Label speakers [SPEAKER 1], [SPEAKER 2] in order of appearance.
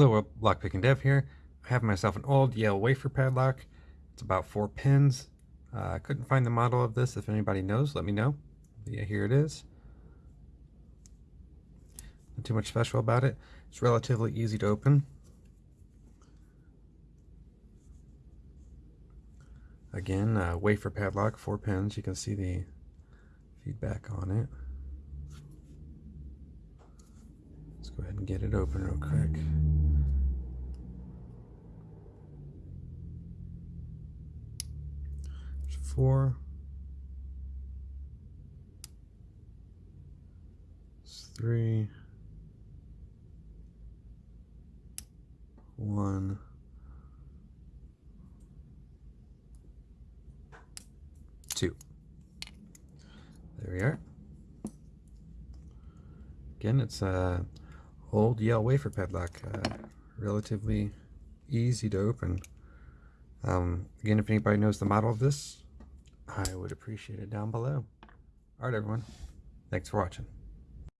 [SPEAKER 1] Hello, Lockpicking Dev here. I have myself an old Yale wafer padlock. It's about four pins. Uh, I couldn't find the model of this. If anybody knows, let me know. Yeah, here it is. Not too much special about it. It's relatively easy to open. Again, uh, wafer padlock, four pins. You can see the feedback on it. Let's go ahead and get it open real quick. Four. Three. There we are. Again, it's a old Yale wafer padlock, uh, relatively easy to open. Um, again, if anybody knows the model of this, I would appreciate it down below. All right, everyone. Thanks for watching.